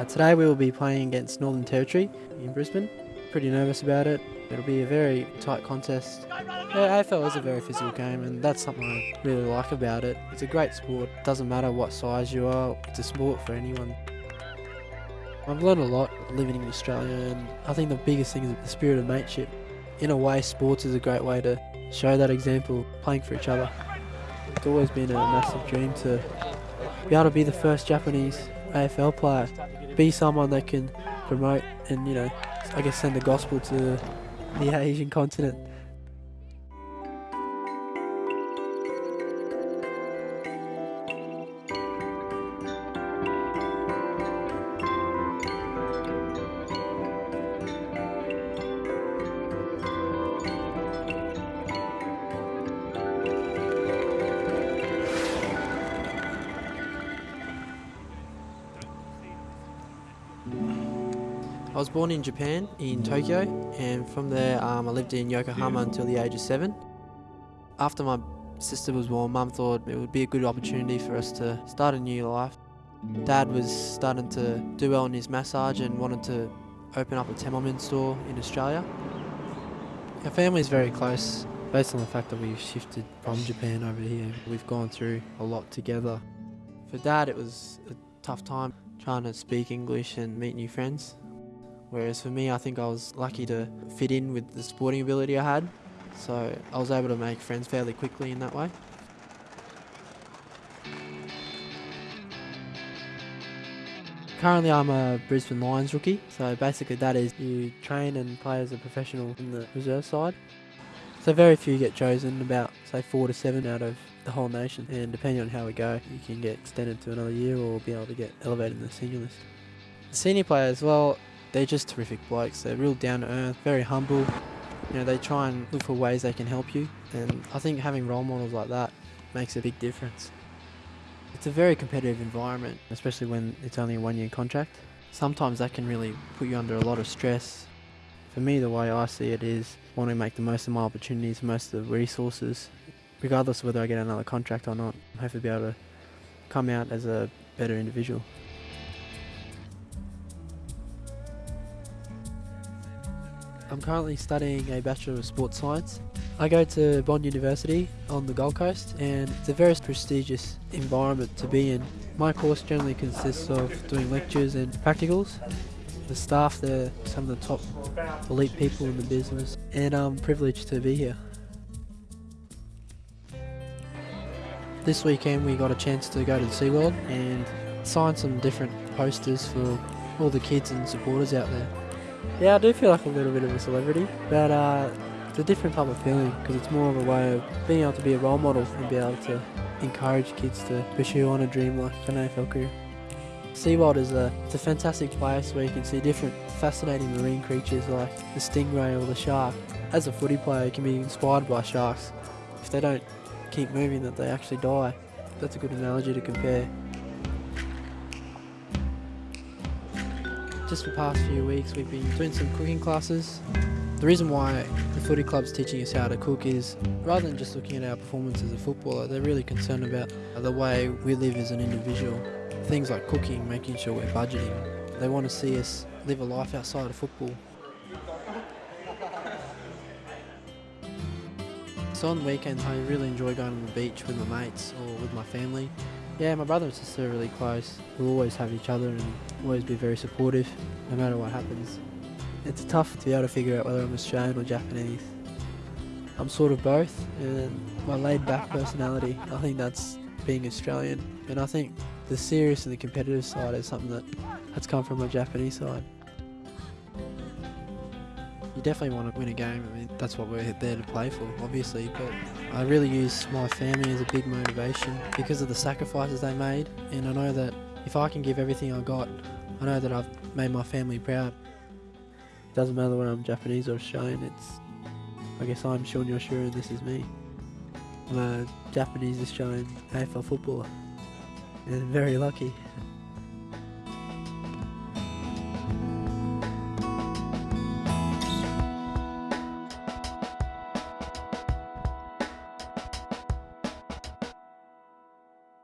Uh, today we will be playing against Northern Territory in Brisbane. Pretty nervous about it. It'll be a very tight contest. Yeah, AFL is a very physical game and that's something I really like about it. It's a great sport. It Doesn't matter what size you are, it's a sport for anyone. I've learned a lot living in Australia and I think the biggest thing is the spirit of mateship. In a way, sports is a great way to show that example, playing for each other. It's always been a massive dream to be able to be the first Japanese AFL player, be someone that can promote and, you know, I guess send the gospel to the Asian continent. I was born in Japan, in Tokyo, and from there um, I lived in Yokohama until the age of seven. After my sister was born, mum thought it would be a good opportunity for us to start a new life. Dad was starting to do well in his massage and wanted to open up a Temelman store in Australia. Our family is very close, based on the fact that we've shifted from Japan over here. We've gone through a lot together. For Dad, it was a tough time trying to speak English and meet new friends. Whereas for me, I think I was lucky to fit in with the sporting ability I had. So I was able to make friends fairly quickly in that way. Currently, I'm a Brisbane Lions rookie. So basically, that is you train and play as a professional in the reserve side. So very few get chosen, about say four to seven out of the whole nation. And depending on how we go, you can get extended to another year or be able to get elevated in the senior list. The senior players, well, they're just terrific blokes. They're real down to earth, very humble. You know, they try and look for ways they can help you. And I think having role models like that makes a big difference. It's a very competitive environment, especially when it's only a one year contract. Sometimes that can really put you under a lot of stress. For me, the way I see it is wanting to make the most of my opportunities, most of the resources, regardless of whether I get another contract or not. Hopefully, be able to come out as a better individual. I'm currently studying a Bachelor of Sports Science. I go to Bond University on the Gold Coast and it's a very prestigious environment to be in. My course generally consists of doing lectures and practicals. The staff there some of the top elite people in the business and I'm privileged to be here. This weekend we got a chance to go to SeaWorld and sign some different posters for all the kids and supporters out there. Yeah, I do feel like a little bit of a celebrity, but uh, it's a different type of feeling because it's more of a way of being able to be a role model and be able to encourage kids to pursue on a dream like an AFL career. SeaWorld is a, it's a fantastic place where you can see different fascinating marine creatures like the stingray or the shark. As a footy player, you can be inspired by sharks. If they don't keep moving, that they actually die. That's a good analogy to compare. Just the past few weeks we've been doing some cooking classes. The reason why the footy club's teaching us how to cook is rather than just looking at our performance as a footballer, they're really concerned about the way we live as an individual. Things like cooking, making sure we're budgeting. They want to see us live a life outside of football. So on the weekends I really enjoy going to the beach with my mates or with my family. Yeah, my brother and sister are really close. We'll always have each other and always be very supportive, no matter what happens. It's tough to be able to figure out whether I'm Australian or Japanese. I'm sort of both, and my laid-back personality, I think that's being Australian. And I think the serious and the competitive side is something that has come from my Japanese side. You definitely want to win a game. I mean, that's what we're there to play for, obviously. But I really use my family as a big motivation because of the sacrifices they made. And I know that if I can give everything I got, I know that I've made my family proud. It doesn't matter whether I'm Japanese or Australian. It's, I guess I'm Sean Yoshua and this is me. I'm a Japanese Australian AFL footballer, and very lucky.